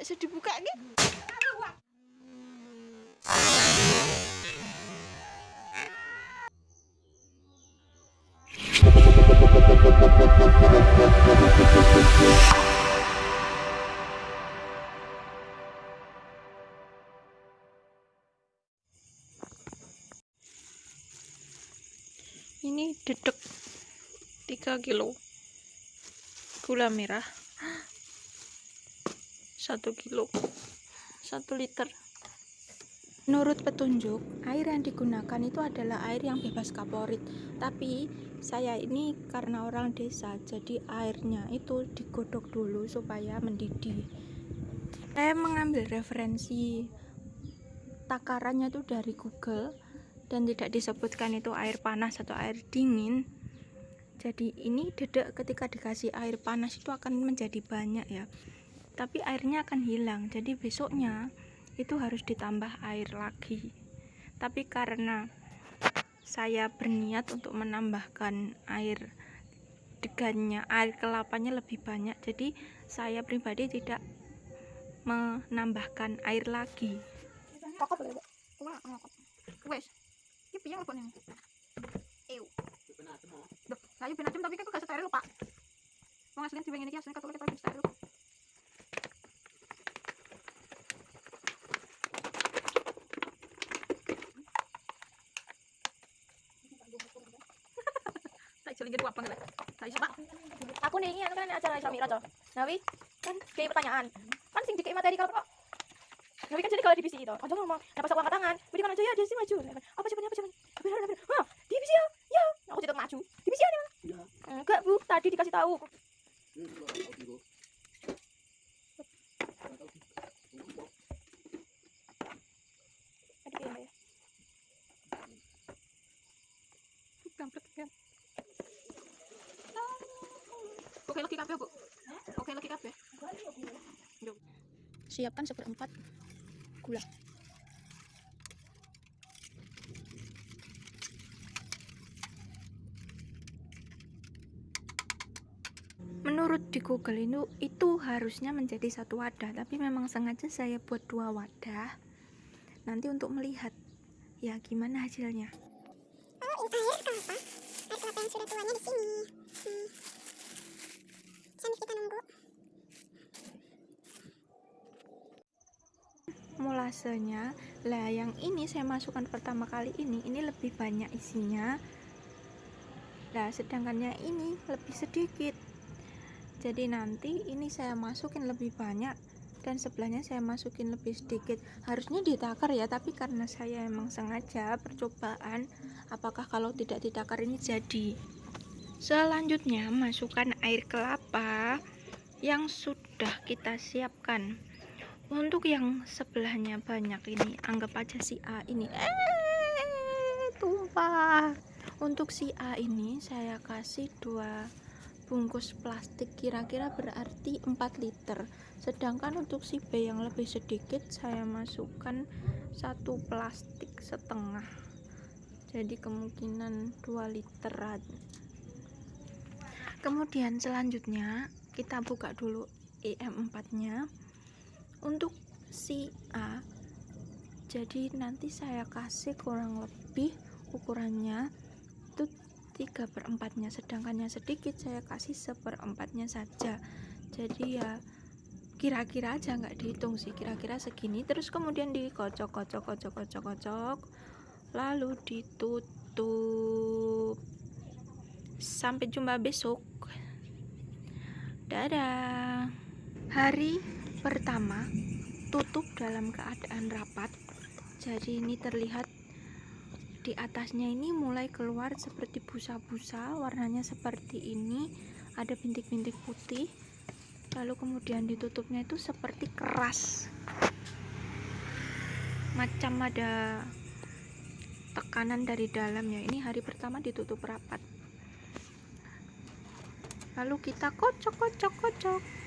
gak bisa dibuka gitu ini dedek 3 kilo gula merah 1 kilo 1 liter. Menurut petunjuk air yang digunakan itu adalah air yang bebas kaporit. Tapi saya ini karena orang desa jadi airnya itu digodok dulu supaya mendidih. Saya mengambil referensi takarannya itu dari google dan tidak disebutkan itu air panas atau air dingin. Jadi ini dedek ketika dikasih air panas itu akan menjadi banyak ya tapi airnya akan hilang jadi besoknya itu harus ditambah air lagi tapi karena saya berniat untuk menambahkan air degannya air kelapanya lebih banyak jadi saya pribadi tidak menambahkan air lagi piye ngelebokne? Ew. Duh, layu ben adem tapi kan gak steril. Wong asline diweng ngene iki asline katole ketok steril. Jadi jadi Pak. Aku nih ini kan acara Islam Mi'raj. Nawi kan kayak pertanyaan. Kan sing dikai materi kalau Nawi kan jadi kalau divisi itu. Aja ngomong, dapat saku angkat tangan. Beri kan aja ya, dia sih maju. Apa jawabannya? Apa jawabannya? Wah, divisi ya. Ya, aku tidak maju. Divisi ya. Enggak, Bu. Tadi dikasih tahu. Oke lagi kabeh, Bu. Oke lagi kabeh. Siapkan seperempat gula. menurut di google itu itu harusnya menjadi satu wadah tapi memang sengaja saya buat dua wadah nanti untuk melihat ya gimana hasilnya oh ini air kelapa air kelapa yang sudah tuanya di sini hmm. Molasenya lah yang ini saya masukkan pertama kali ini ini lebih banyak isinya. Nah, sedangkan yang ini lebih sedikit. Jadi nanti ini saya masukin lebih banyak dan sebelahnya saya masukin lebih sedikit. Harusnya ditakar ya tapi karena saya emang sengaja percobaan apakah kalau tidak ditakar ini jadi? Selanjutnya masukkan air kelapa yang sudah kita siapkan untuk yang sebelahnya banyak ini anggap aja si A ini. Eh tumpah. Untuk si A ini saya kasih dua bungkus plastik kira-kira berarti 4 liter. Sedangkan untuk si B yang lebih sedikit saya masukkan satu plastik setengah. Jadi kemungkinan 2 literan. Kemudian selanjutnya kita buka dulu EM4 nya untuk si A jadi nanti saya kasih kurang lebih ukurannya 3 per 4 nya sedangkan yang sedikit saya kasih seperempatnya saja. Jadi ya kira-kira aja nggak dihitung sih. Kira-kira segini. Terus kemudian dikocok kocok kocok kocok kocok lalu ditutup. Sampai jumpa besok. Dadah. Hari pertama tutup dalam keadaan rapat. Jadi ini terlihat di atasnya ini mulai keluar seperti busa-busa warnanya seperti ini. Ada bintik-bintik putih. Lalu kemudian ditutupnya itu seperti keras. Macam ada tekanan dari dalam ya. Ini hari pertama ditutup rapat. Lalu kita kocok kocok kocok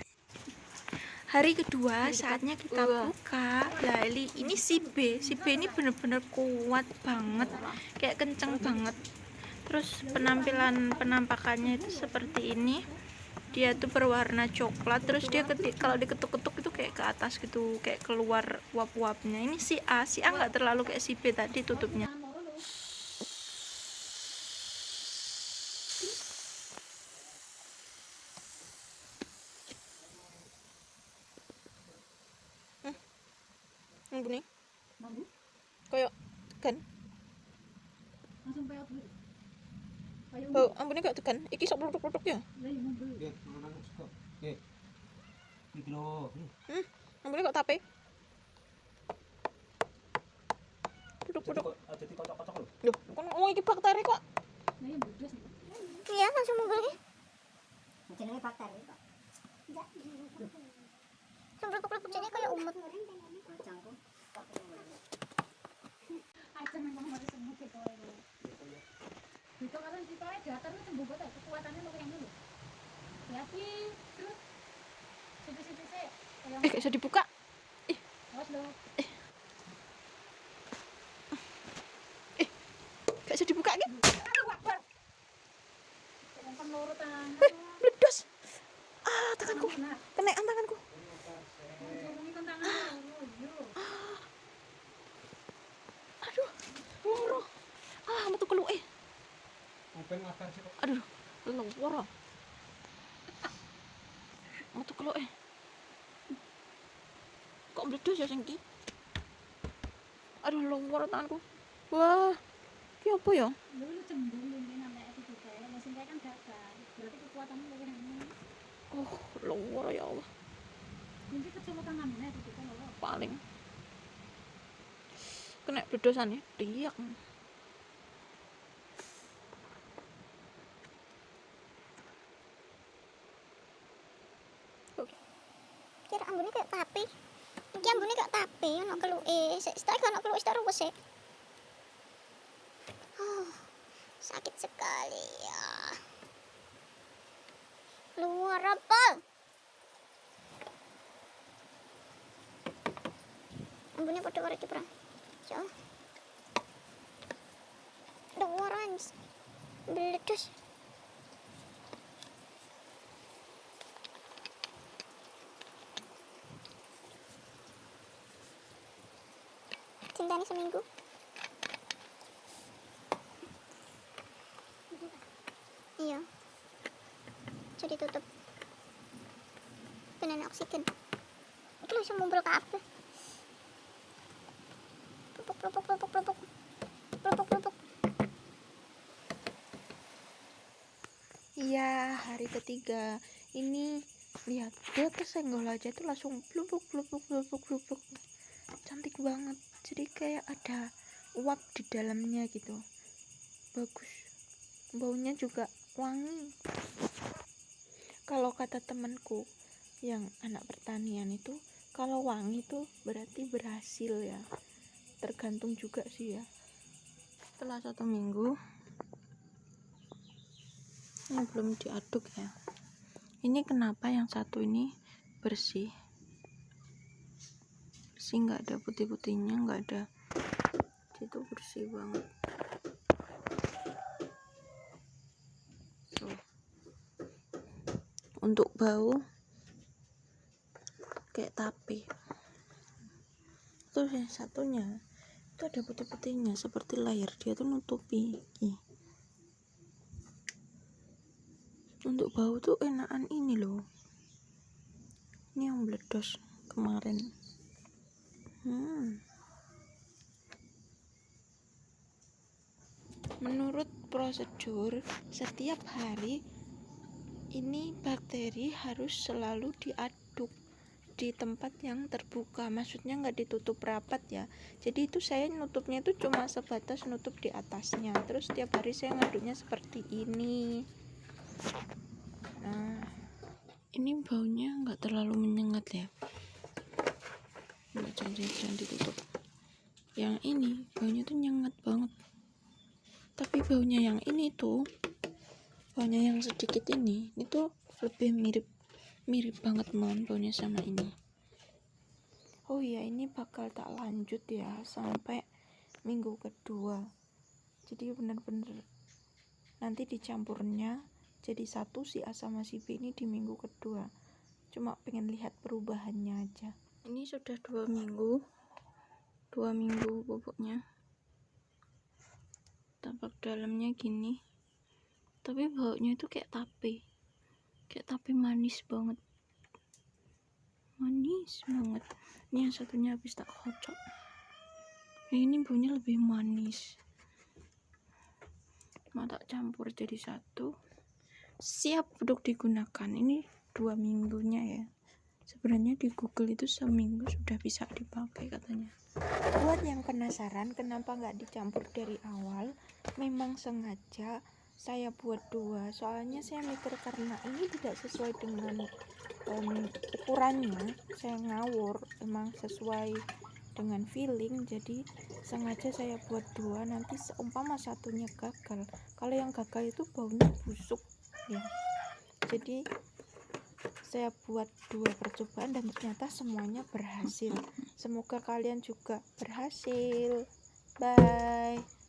hari kedua saatnya kita buka. Lah ini si B. Si B ini bener-bener kuat banget. Kayak kenceng banget. Terus penampilan penampakannya itu seperti ini. Dia tuh berwarna coklat. Terus dia ketik kalau diketuk-ketuk itu kayak ke atas gitu. Kayak keluar uap-uapnya ini si A. Si A nggak terlalu kayak si B tadi tutupnya Hmm, ini Mambu? kayak kan Langsung dulu. Kayak bau ambune kayak tekan iki sok produk-produk ya iya mambu. Oke. Iki lho. Hmm. hmm ambune kok tape produk-produk Ada di kocok-kocok lho. loh kan ngomong iki bakteri kok iya. Iya, langsung lagi. Jenenge bakteri kok. Sembruk-sembruk jadi kayak umut. Kan eh gak bisa dibuka. Awas lo. gak bisa dibuka tangan. meledos. Ah tanganku. Kenaikan tanganku ngomongin tentang tangan. Yo. aduh loro ah metu kelu eh Aduh loro metu kelu eh. Kok meledos ya sengki? Aduh loro tanganku. Wah ini apa ya? Lu lu ya. Kan oh loro ya Allah. Lo. paling. Kena bledosan ya riak Kira ambune kayak tape. Iki ambune kayak tape, ono keluke. Sik stek ono keluke stek ruwes sik. Oh, sakit sekali ya. Keluar apa? Ambune padha karo iki, Bro. Ya. Keluar ans. Meledos. Cintanya seminggu. Iya. Jadi tutup. Penan oksigen. Itu langsung mumpul ke apa? Pelupuk, pelupuk, pelupuk, pelupuk. Pelupuk, pelupuk. Iya, hari ketiga. Ini lihat dia kesenggol aja tuh langsung blubuk blubuk blubuk blubuk. Cantik banget. Jadi kayak ada uap di dalamnya gitu. Bagus. Baunya juga wangi. Kalau kata temanku yang anak pertanian itu kalau wangi tuh berarti berhasil ya. Tergantung juga sih ya. Setelah satu minggu ini belum diaduk ya ini kenapa yang satu ini bersih bersih nggak ada putih-putihnya nggak ada. Itu bersih banget. Tuh. Untuk bau kayak tape. Terus yang satunya itu ada putih-putihnya seperti layar dia tuh nutupi. Untuk bau tuh enakan ini loh. Ini yang meledos kemarin menurut prosedur setiap hari ini bakteri harus selalu diaduk di tempat yang terbuka maksudnya nggak ditutup rapat ya jadi itu saya nutupnya itu cuma sebatas nutup di atasnya terus setiap hari saya ngaduknya seperti ini Nah, ini baunya nggak terlalu menyengat ya. Nggak jangan, jangan ditutup. Yang ini baunya tuh nyengat banget. Tapi baunya yang ini tuh, baunya yang sedikit ini, itu lebih mirip mirip banget mohon baunya sama ini. Oh iya, ini bakal tak lanjut ya sampai minggu kedua. Jadi bener-bener nanti dicampurnya jadi satu si A sama si B ini di minggu kedua cuma pengen lihat perubahannya aja ini sudah dua minggu dua minggu tampak dalamnya gini. Tapi baunya itu kayak tape. Kayak tape manis banget. Manis banget. Ini yang satunya habis tak kocok. Ini baunya lebih manis. Mau tak campur jadi satu. Siap untuk digunakan. Ini dua minggunya ya sebenarnya di Google itu seminggu sudah bisa dipakai katanya. Buat yang penasaran kenapa nggak dicampur dari awal memang sengaja saya buat dua. Soalnya saya mikir karena ini tidak sesuai dengan em, ukurannya saya ngawur emang sesuai dengan feeling jadi sengaja saya buat dua. Nanti seumpama satunya gagal. Kalau yang gagal itu baunya busuk ya. Jadi saya buat dua percobaan dan ternyata semuanya berhasil. Semoga kalian juga berhasil. Bye